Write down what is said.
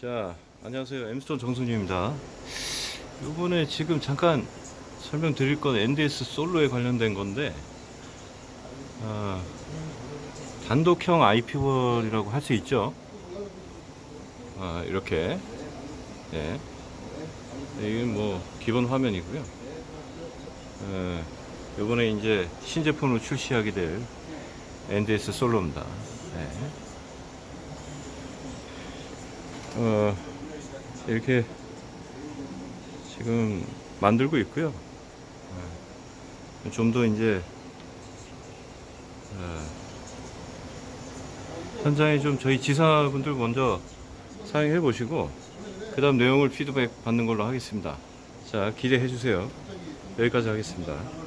자, 안녕하세요. 엠스톤 정순유입니다. 이번에 지금 잠깐 설명드릴 건 NDS 솔로에 관련된 건데, 아, 단독형 IP월이라고 할 수 있죠. 아, 이렇게. 네. 이건 뭐, 기본 화면이고요. 에, 이번에 이제 신제품으로 출시하게 될 NDS 솔로입니다. 네. 어, 이렇게 지금 만들고 있고요. 좀 더 이제 어, 현장에 좀 저희 지사분들 먼저 사용해 보시고 그 다음 내용을 피드백 받는 걸로 하겠습니다. 자 기대해 주세요. 여기까지 하겠습니다.